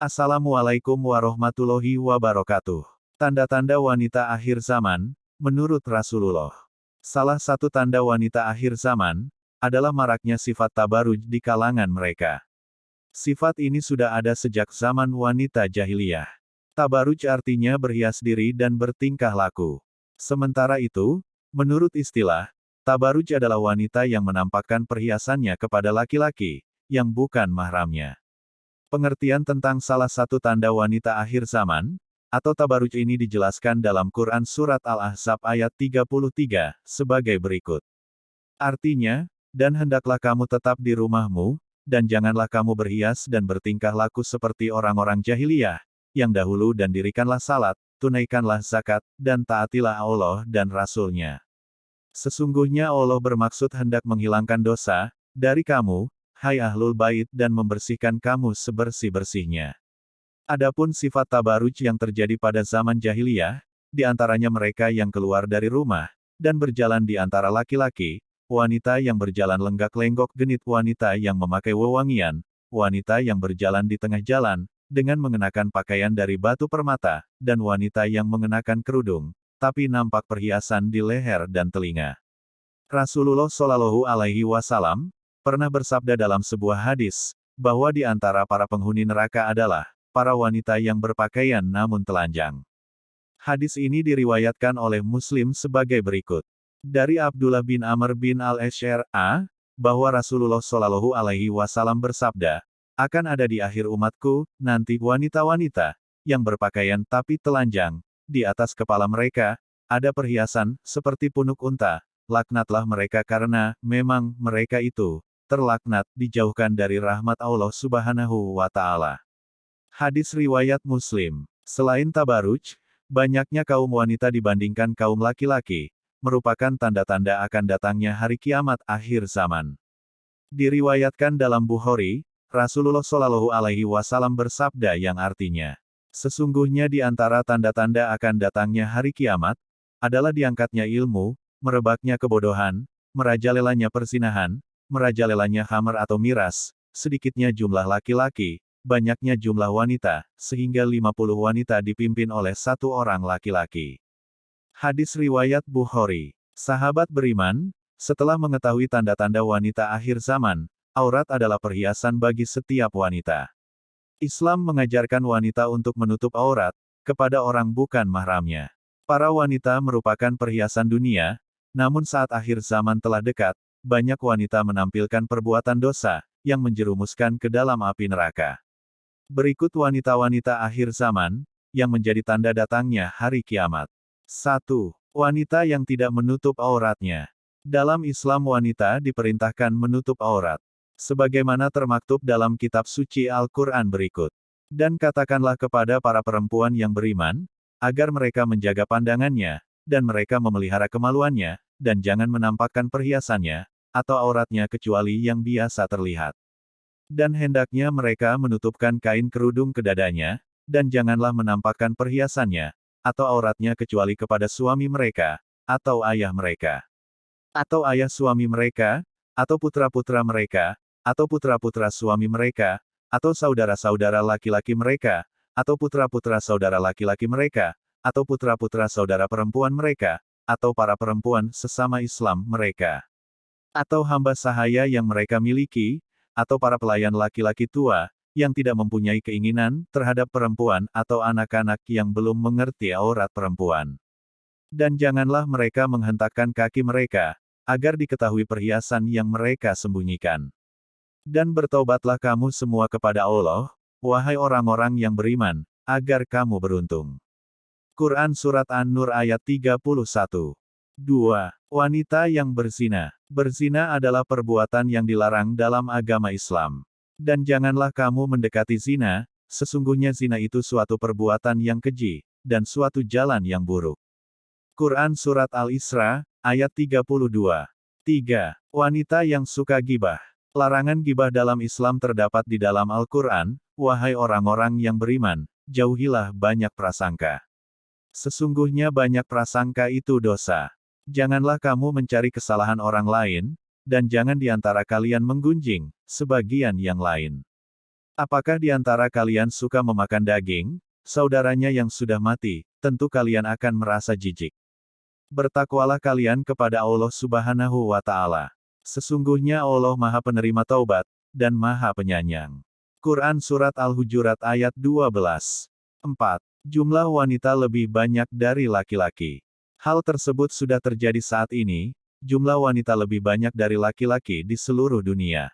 Assalamualaikum warahmatullahi wabarakatuh. Tanda-tanda wanita akhir zaman, menurut Rasulullah. Salah satu tanda wanita akhir zaman, adalah maraknya sifat tabaruj di kalangan mereka. Sifat ini sudah ada sejak zaman wanita jahiliyah. Tabaruj artinya berhias diri dan bertingkah laku. Sementara itu, menurut istilah, tabaruj adalah wanita yang menampakkan perhiasannya kepada laki-laki, yang bukan mahramnya. Pengertian tentang salah satu tanda wanita akhir zaman, atau tabaruj ini dijelaskan dalam Quran Surat Al-Ahzab ayat 33, sebagai berikut. Artinya, dan hendaklah kamu tetap di rumahmu, dan janganlah kamu berhias dan bertingkah laku seperti orang-orang jahiliyah, yang dahulu dan dirikanlah salat, tunaikanlah zakat, dan taatilah Allah dan Rasulnya. Sesungguhnya Allah bermaksud hendak menghilangkan dosa, dari kamu, hai ahlul bait dan membersihkan kamu sebersih-bersihnya. Adapun sifat tabaruj yang terjadi pada zaman jahiliyah, di antaranya mereka yang keluar dari rumah, dan berjalan di antara laki-laki, wanita yang berjalan lenggak-lenggok genit wanita yang memakai wewangian, wanita yang berjalan di tengah jalan, dengan mengenakan pakaian dari batu permata, dan wanita yang mengenakan kerudung, tapi nampak perhiasan di leher dan telinga. Rasulullah Shallallahu Alaihi Wasallam pernah bersabda dalam sebuah hadis, bahwa di antara para penghuni neraka adalah, para wanita yang berpakaian namun telanjang. Hadis ini diriwayatkan oleh Muslim sebagai berikut. Dari Abdullah bin Amr bin al-Ash'ra, bahwa Rasulullah Shallallahu Alaihi Wasallam bersabda, akan ada di akhir umatku, nanti wanita-wanita, yang berpakaian tapi telanjang, di atas kepala mereka, ada perhiasan, seperti punuk unta, laknatlah mereka karena, memang, mereka itu, terlaknat, dijauhkan dari rahmat Allah subhanahu wa ta'ala. Hadis Riwayat Muslim Selain tabaruj, banyaknya kaum wanita dibandingkan kaum laki-laki, merupakan tanda-tanda akan datangnya hari kiamat akhir zaman. Diriwayatkan dalam Bukhari, Rasulullah Shallallahu Alaihi Wasallam bersabda yang artinya, sesungguhnya di antara tanda-tanda akan datangnya hari kiamat, adalah diangkatnya ilmu, merebaknya kebodohan, merajalelanya persinahan, merajalelanya hammer atau miras, sedikitnya jumlah laki-laki, banyaknya jumlah wanita, sehingga 50 wanita dipimpin oleh satu orang laki-laki. Hadis Riwayat Bukhari Sahabat beriman, setelah mengetahui tanda-tanda wanita akhir zaman, aurat adalah perhiasan bagi setiap wanita. Islam mengajarkan wanita untuk menutup aurat, kepada orang bukan mahramnya. Para wanita merupakan perhiasan dunia, namun saat akhir zaman telah dekat, banyak wanita menampilkan perbuatan dosa, yang menjerumuskan ke dalam api neraka. Berikut wanita-wanita akhir zaman, yang menjadi tanda datangnya hari kiamat. 1. Wanita yang tidak menutup auratnya. Dalam Islam wanita diperintahkan menutup aurat. Sebagaimana termaktub dalam kitab suci Al-Quran berikut. Dan katakanlah kepada para perempuan yang beriman, agar mereka menjaga pandangannya, dan mereka memelihara kemaluannya, dan jangan menampakkan perhiasannya, atau auratnya kecuali yang biasa terlihat. Dan hendaknya mereka menutupkan kain kerudung ke dadanya, dan janganlah menampakkan perhiasannya, atau auratnya kecuali kepada suami mereka, atau ayah mereka. Atau ayah suami mereka, atau putra-putra mereka, atau putra-putra suami mereka, atau saudara-saudara laki-laki mereka, atau putra-putra saudara laki-laki mereka, atau putra-putra saudara perempuan mereka, atau para perempuan sesama Islam mereka. Atau hamba sahaya yang mereka miliki, atau para pelayan laki-laki tua, yang tidak mempunyai keinginan terhadap perempuan atau anak-anak yang belum mengerti aurat perempuan. Dan janganlah mereka menghentakkan kaki mereka, agar diketahui perhiasan yang mereka sembunyikan. Dan bertobatlah kamu semua kepada Allah, wahai orang-orang yang beriman, agar kamu beruntung. Quran Surat An-Nur ayat 31 2. Wanita yang berzina. Berzina adalah perbuatan yang dilarang dalam agama Islam. Dan janganlah kamu mendekati zina, sesungguhnya zina itu suatu perbuatan yang keji, dan suatu jalan yang buruk. Quran Surat Al-Isra, ayat 32. 3. Wanita yang suka gibah. Larangan gibah dalam Islam terdapat di dalam Al-Quran, wahai orang-orang yang beriman, jauhilah banyak prasangka. Sesungguhnya banyak prasangka itu dosa. Janganlah kamu mencari kesalahan orang lain, dan jangan di antara kalian menggunjing, sebagian yang lain. Apakah di antara kalian suka memakan daging? Saudaranya yang sudah mati, tentu kalian akan merasa jijik. Bertakwalah kalian kepada Allah Subhanahu wa Ta'ala. Sesungguhnya Allah Maha Penerima Taubat dan Maha Penyayang. Quran Surat Al-Hujurat ayat 12. 4. Jumlah wanita lebih banyak dari laki-laki. Hal tersebut sudah terjadi saat ini, jumlah wanita lebih banyak dari laki-laki di seluruh dunia.